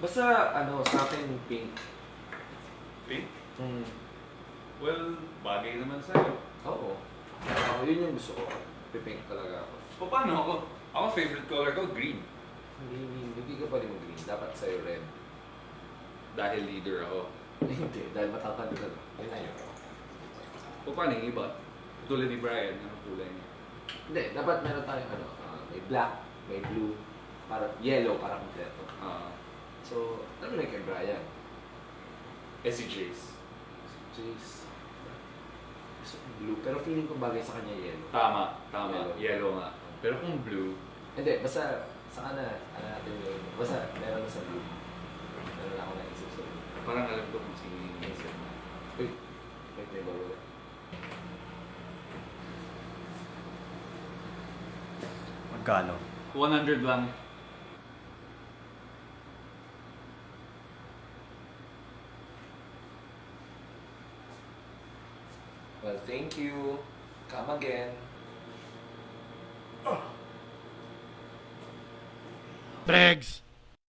Basta, ano, sa akin, pink. Pink? Hmm. Well, bagay naman sa'yo. Oo. Ako, yun yung gusto ko. Pipink talaga ako. So, paano ako? Ako favorite color ko, green. Hindi, hindi, hindi ka pwede mag-green. Dapat sa'yo red. Dahil leader ako. hindi, dahil matatanda ka. Yun na yun. O paano yung iba? Tulad ni Brian, anong kulay niya? Hindi, dapat meron tayo, ano, ah, may black, may blue, para yellow, para kompleto. So, ano na kay Brian? eh si Jace. Jace. Gusto ko blue, pero feeling ko bagay sa kanya yellow. Tama, tama. Yellow. Yellow, nga. Pero kung blue, Hindi, basta sa kana, ano natin yun. Basta meron na sa blue. Meron na ako naisip sa blue. parang alam ko kung sino yung inisip mo. Uy, wait, may bago. Magkano? 100 lang. Well, thank you. Come again. Bregs!